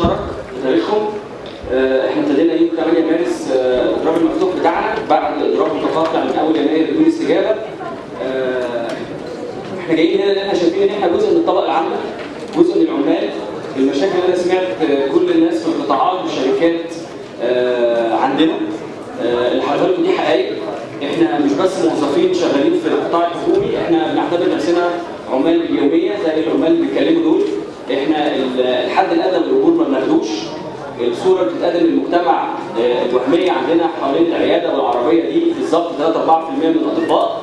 مشترك في تاريخهم. آه، إحنا ابتدينا يوم 8 مارس آه، الاضراب المفتوح بتاعنا بعد اضراب متقاطع من أول يناير بدون استجابة. آه، إحنا جايين هنا لأن إحنا شايفين إن إحنا جزء من الطبقه العامه جزء من العمال. المشاكل اللي أنا سمعت آه، كل الناس في القطاعات والشركات آه، عندنا. آه، اللي حضرتك دي حقائق. إحنا مش بس موظفين شغالين في القطاع الحكومي إحنا بنعتبر نفسنا عمال باليوميه زي العمال اللي بيتكلموا دول. إحنا ال- الحد الادنى من بناخدوش الصورة اللي بتتقدم للمجتمع آه، الوهمية عندنا حوالين العيادة والعربية دي بالظبط 3 4% من الأطباء.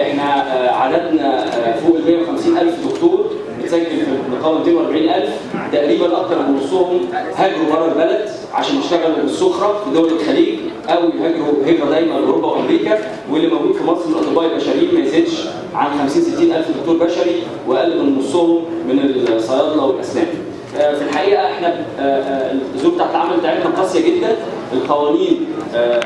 إحنا آه، عددنا آه، فوق ال 150 ألف دكتور بتسجل في النقابه 240 ألف. تقريبا أكثر من نصهم هاجروا بره البلد عشان يشتغلوا بالسخره في دول الخليج أو يهاجروا هجره دايما لاوروبا وأمريكا. واللي موجود في مصر من الأطباء البشريين ما يزيدش عن 50 60 ألف دكتور بشري وأقل من نصهم من الصيادلة والأسنان. آه، في الحقيقة إحنا آه، آه، الظروف بتاعت العمل بتاعتنا قاسية جدا. القوانين ال-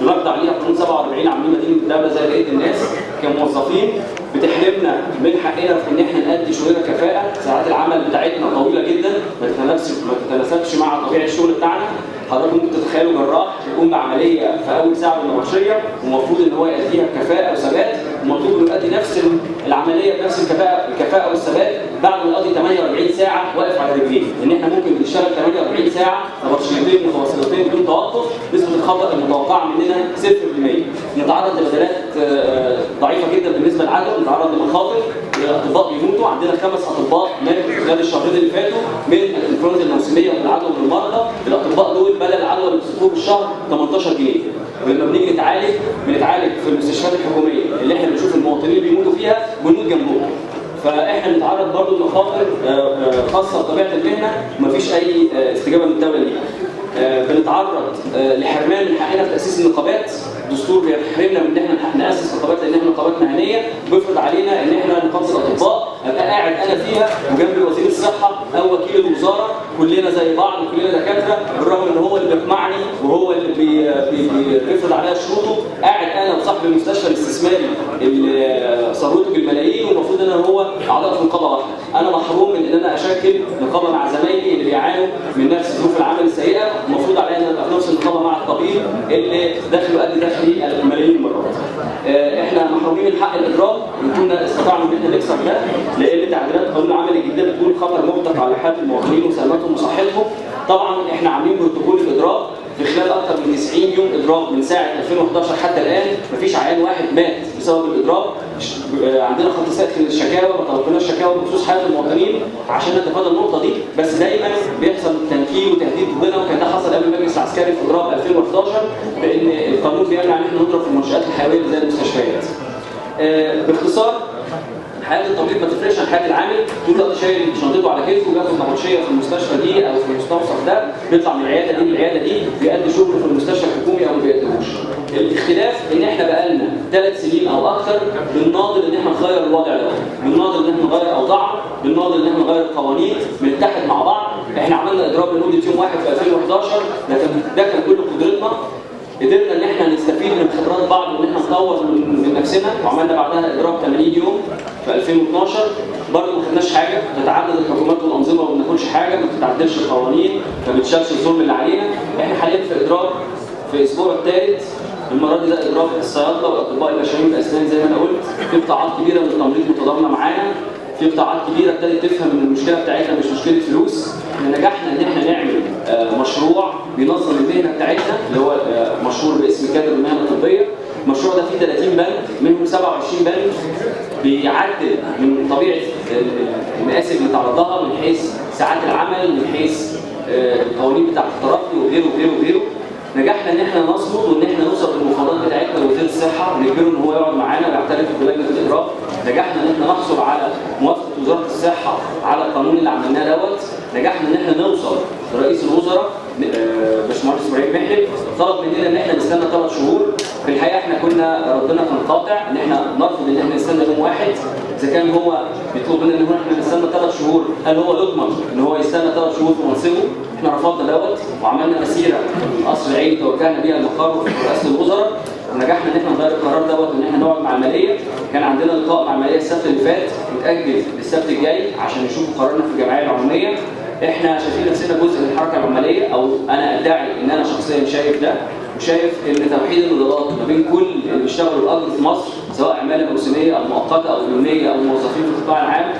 بنرد عليها قانون 47 عاملين مدينة الدولة زي بقية الناس كموظفين. بتحرمنا من حقنا في إن إحنا نأدي شغلنا كفاءة. ساعات العمل بتاعتنا طويلة جدا. ما تتناسبش ما مع طبيعة الشغل بتاعنا. حضرتك ممكن تتخيلوا جراح يقوم بعملية في أول ساعة من النبطشيه ومفروض إن هو يأديها بكفاءة وثبات. ومطلوب إنه يؤدي نفس العملية بنفس الكفاءة الكفاءة والثبات بعد ما يقضي 48 ساعه واقف على رجليه إن إحنا ممكن بنشتغل 48 ساعة نبطشيتين متواصلتين بدون توقف نسبة الخطأ المتوقعة مننا 0% نتعرض لبدلات آه، ضعيفة جدا بالنسبة للعدد نتعرض لمخاطر الاطباء بيموتوا عندنا خمس اطباء ماتوا خلال الشهرين اللي فاتوا من الإنفلونزا الموسمية والعدوى بالمرضى الاطباء دول بدل العدوى اللي بيصرفوه بالشهر 18 جنيه. ولما بنيجي نتعالج بنتعالج في المستشفيات الحكومية اللي إحنا بنشوف المواطنين بيموتوا فيها بنموت جنبهم. فاحنا بنتعرض برضه لمخاطر آه، آه، خاصة بطبيعة المهنة ومفيش أي آه، استجابة من الدولة ليها. بنتعرض لحرمان من حقنا في تأسيس النقابات. الدستور بيحرمنا من إن إحنا نأسس نقابات لأن إحنا نقابات مهنية. بيفرض علينا إن إحنا نقابة الأطباء. أبقى قاعد أنا فيها وجنبي وزير الصحة أو وكيل الوزارة. كلنا زي بعض وكلنا دكاترة بالرغم إن هو اللي بيقمعني وهو اللي بيفرض عليا شروطه. قاعد أنا وصاحب المستشفى الاستثماري اللي ثروته بالملايين والمفروض إن أنا هو اعضاء في نقابه واحدة. أنا محروم من إن أنا أشكل نقابه مع زمايلي اللي بيعانوا من نفس ظروف العمل السيئة. المفروض عليا إن أبقى في نفس النقابه مع الطبيب اللي دخله قد دخلي الملايين المرات آه، إحنا محرومين من حق الاضراب وكنا استطعنا إن إحنا نكسر ده لأن تعديلات قانون العمل الجديده بتقول خطر مطلق على حياه المواطنين وسلامتهم وصحتهم طبعا إحنا عاملين بروتوكول الاضراب في خلال أكثر من 90 يوم اضراب من ساعة 2011 حتى الآن مفيش عيان واحد مات بسبب الاضراب آه، عندنا خط سقف للشكاوى ما طلبناش شكاوى بخصوص حياة المواطنين عشان نتفادى النقطة دي بس دايما بيحصل تنكيل وتهديد ضدنا وكان ده حصل قبل المجلس العسكري في اضراب 2011 بان القانون بيمنع إن إحنا نضرب في المنشآت الحيوية زي المستشفيات. آه، باختصار حياه الطبيب ما تفرقش عن حياه العامل. طول الوقت شايل شنطته على كتفه وبياخد نبطشيه في المستشفى دي أو في المستوصف ده. بيطلع من العيادة دي للعياده دي بيأدي شغله في المستشفى الحكومي أو ما بيأديهوش. الاختلاف إن إحنا بقالنا ثلاث سنين أو أكثر بنناضل إن إحنا نغير الوضع ده، بنناضل إن إحنا نغير اوضاعنا، بنناضل إن إحنا نغير القوانين، بنتحد مع بعض، إحنا عملنا اضراب لمدة يوم واحد في 2011 ده كان ده كان كل قدرتنا. قدرنا إن إحنا نستفيد من خبرات بعض وإن إحنا نطور من نفسنا. وعملنا بعدها اضراب 80 يوم في 2012 برضه ما خدناش حاجة بتتعدد الحكومات والأنظمة وما بناخدش حاجة ما بتتعدلش القوانين ما بتشالش الظلم اللي علينا. إحنا حاليا في اضراب في الأسبوع الثالث المرة دي ده اضراب الصيادلة والأطباء البشريين والاسنان زي ما أنا قلت. في قطاعات كبيرة من التمريض متضامنة معانا. في قطاعات كبيرة ابتدت تفهم إن المشكلة بتاعتنا مش مشكلة فلوس. إحنا نجحنا إن إحنا نعمل آه، مشروع بينظم بيعدل من طبيعة ال- ال- المقاسم اللي تعرضها من حيث ساعات العمل من حيث آه، القوانين بتاعت الترقي وغيره وغيره وغيره. نجحنا إن إحنا نصمد وإن إحنا نوصل للمفاوضات بتاعتنا لوزير الصحه ونجبره إن هو يقعد معانا ويعترف بلجنه الإجراء. نجحنا إن إحنا نحصل على موافقة وزارة الصحة على القانون اللي عملناه دوت. نجحنا إن إحنا نوصل لرئيس الوزراء آه، باشمهندس إبراهيم محلب طلب مننا إن إحنا نستنى ثلاث شهور. في الحقيقة إحنا كنا ردنا كان قاطع ان إحنا نرفض ان إحنا نستنى يوم واحد إذا كان هو بيطلب مننا إن إحنا نستنى ثلاث شهور هل هو يضمن إن هو يستنى ثلاث شهور في منصبه؟ إحنا رفضنا دوت وعملنا مسيرة قصر العين توجهنا بيها المقر في رئاسة الوزراء. ونجحنا إن إحنا نغير القرار دوت وإن إحنا نقعد مع المالية. كان عندنا لقاء مع المالية السبت اللي فات متأجل للسبت الجاي عشان يشوفوا قرارنا في الجمعية العمومية. إحنا شايفين نفسنا جزء من الحركة العماليه أو أنا أدعي إن أنا شخصيا شايف ده وشايف إن توحيد النضالات ما بين كل اللي بيشتغلوا الاجر في مصر سواء عماله موسمية أو مؤقتة أو يومية أو موظفين في القطاع العام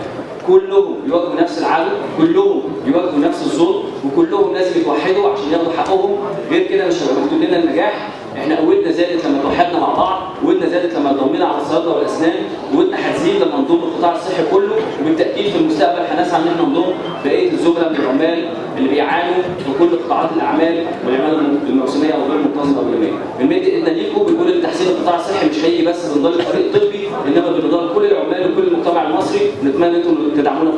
كلهم بيواجهوا نفس العدو كلهم بيواجهوا نفس الظلم وكلهم لازم يتوحدوا عشان ياخدوا حقهم. غير كده مش هيبقى مكتوب لنا النجاح. إحنا قوتنا زادت لما توحدنا مع بعض قوتنا زادت لما ضمينا على الصيادله والأسنان قوتنا هتزيد لما نضم القطاع الصحي كله وبالتأكيد في المستقبل هنسعى إن إحنا نضم بقية الزملاء من العمال اللي بيعانوا في كل قطاعات الأعمال والعمالة الموسمية أو غير المنتظمة أو اليومية. بنمد إيدنا ونتمنى أنتم تدعمونا